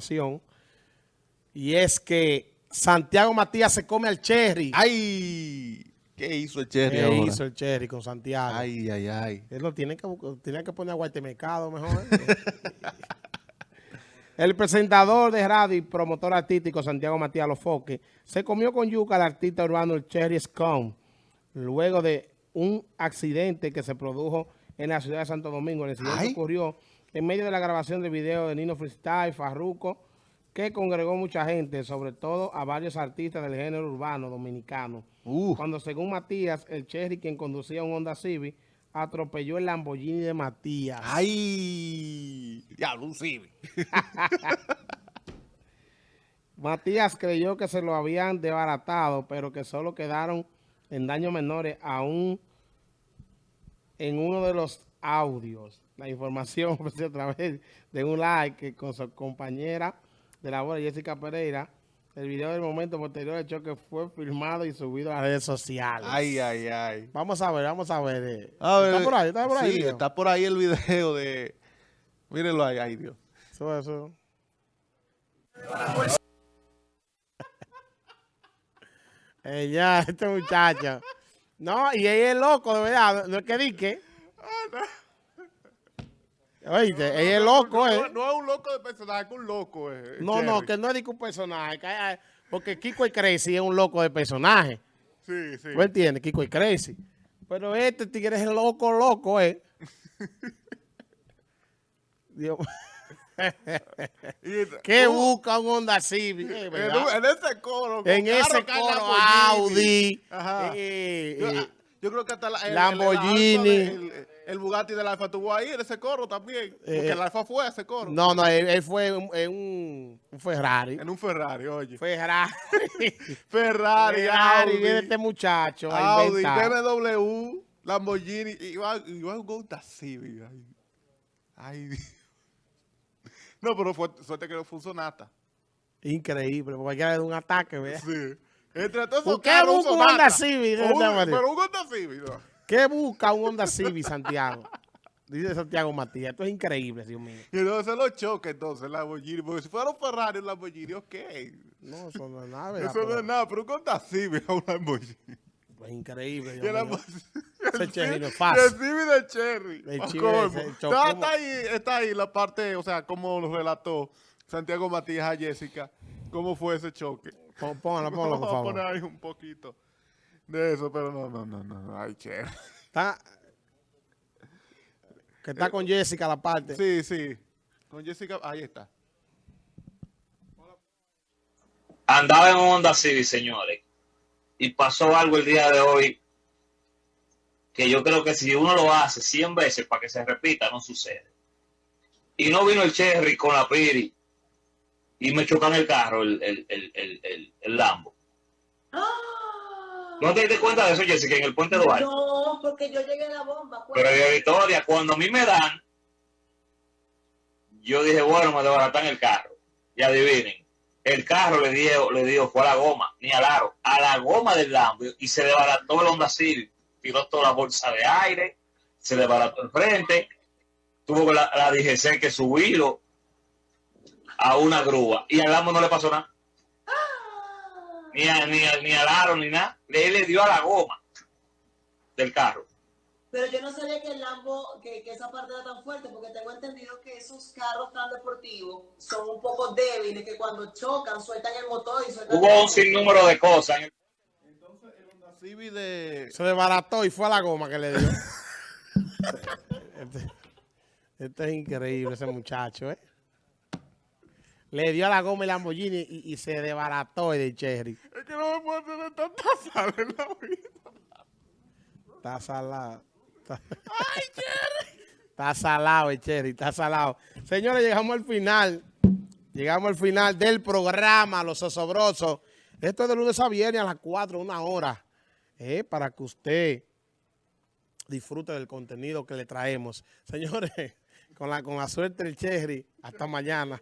información y es que Santiago Matías se come al Cherry. ¡Ay! ¿Qué hizo el Cherry ¿Qué ahora? hizo el Cherry con Santiago? Ay, ay, ay. Él lo tiene que, bu- tiene que poner a Guatemecado mejor. el presentador de radio y promotor artístico Santiago Matías Lofoque se comió con yuca al artista urbano el Cherry Scone luego de un accidente que se produjo en la ciudad de Santo Domingo. El incidente Ay. ocurrió en medio de la grabación del video de Nino Freestyle, Farruko, que congregó mucha gente, sobre todo a varios artistas del género urbano dominicano. Uh. Cuando según Matías, el Cherry, quien conducía un Honda Civic, atropelló el Lamborghini de Matías. ¡Ay! Diablo, un Civic. Matías creyó que se lo habían desbaratado, pero que solo quedaron en daños menores aún en uno de los audios. La información a través de un like con su compañera de labor, Jessica Pereira. El video del momento posterior al choque fue filmado y subido a las redes sociales. Ay, ay, ay. Vamos a ver, vamos a ver. eh. A ver, ¿Está por ahí? ¿Está por ahí? Sí, video? está por ahí el video de... Mírenlo ahí, ay Dios. Eso, eso. Eh, ya, este muchacho. No, y ella es loco, de verdad. No es que dique. Oíste, ella es loco, no, ¿eh? no es un loco de personaje, es un loco, eh. No, no, que no es un personaje. que hay- porque Kiko y Crazy es un loco de personaje. Sí, sí. ¿Tú entiendes? Kiko y Crazy. Pero este tigre es loco, loco, ¿eh? Dios. ¿Qué busca un Honda Civic? eh, en, ese coro. en ese coro. Audi, Ajá. eh, eh, yo creo que hasta la, el, Lamborghini. El, el, el- el Bugatti del Alfa estuvo ahí en ese coro también. Porque Eh, el Alfa fue a ese coro. no, no, él, él fue en un, un Ferrari. En un Ferrari, oye. Ferrari. Ferrari, Ferrari, Audi, viene este muchacho a Audi, inventar. BMW, Lamborghini, y iba, iba un Honda Civic. Ay, ay. No, pero fue, suerte que no fue un Sonata. Increíble, porque cualquiera da un ataque, ¿verdad? Sí. Entre todos ¿Por esos qué busca un. Honda Civic? Pero un Honda Civic, no. ¿Qué busca un Honda Civic, Santiago? Dice Santiago Matías. Esto es increíble, Dios mío. Y entonces lo choca entonces el Lamborghini. Porque si fuera un Ferrari, un Lamborghini, ok. No, eso no es nada, ¿verdad? Eso no es nada, pero un Honda Civic a un Lamborghini. Es increíble, el Dios mío. Lamborghini- Ese Cherry no es El fácil. Civic de Cherry. El se está ahí, está ahí la parte, o sea, como lo relató Santiago Matías a Jessica, cómo fue ese choque. Pon- Póngalo, póngalo, por Vamos a poner favor. ahí un poquito de eso, pero no, no, no, no, ay, Cherry. Está, que está con Jessica la parte. Sí, sí. Con Jessica, ahí está. andaba en un Honda Civic, señores, y pasó algo el día de hoy que yo creo que si uno lo hace 100 veces para que se repita, no sucede. Y no vino el Cherry con la Piri y me chocan el carro, el, el, el, el, el- el Lambo. ¿No te diste cuenta de eso, Jessica, en el puente Duarte? No, porque yo llegué a la bomba. pues. Pero de Victoria, cuando a mí me dan, yo dije, bueno, me desbaratan el carro. Y adivinen, el carro le dio, le dio, fue a la goma, ni al aro, a la goma del Lambo y se desbarató el Honda Civic. Tiró toda la bolsa de aire, se desbarató el frente, tuvo la, la DGC que subirlo a una grúa y al Lambo no le pasó nada, ni, a- ni, a- ni al aro, ni nada. Le, le dio a la goma del carro. Pero yo no sabía que el Lambo, que, que esa parte era tan fuerte, porque tengo entendido que esos carros tan deportivos son un poco débiles, que cuando chocan sueltan el motor y sueltan Hubo un sinnúmero de cosas. Entonces, el Honda Civic de... Se desbarató y fue a la goma que le dio. este, este es increíble, ese muchacho, ¿eh? Le dio a la goma el Lamborghini y, y se desbarató el Cherry. Es que no me puedo tener tanta sal en la vida. Está salado. Está, está salado el Cherry, está salado. Señores, llegamos al final. Llegamos al final del programa Los Osobrosos. Esto es de lunes a viernes a las 4, una hora. eh, para que usted disfrute del contenido que le traemos. Señores, con la, con la suerte del Cherry, hasta mañana.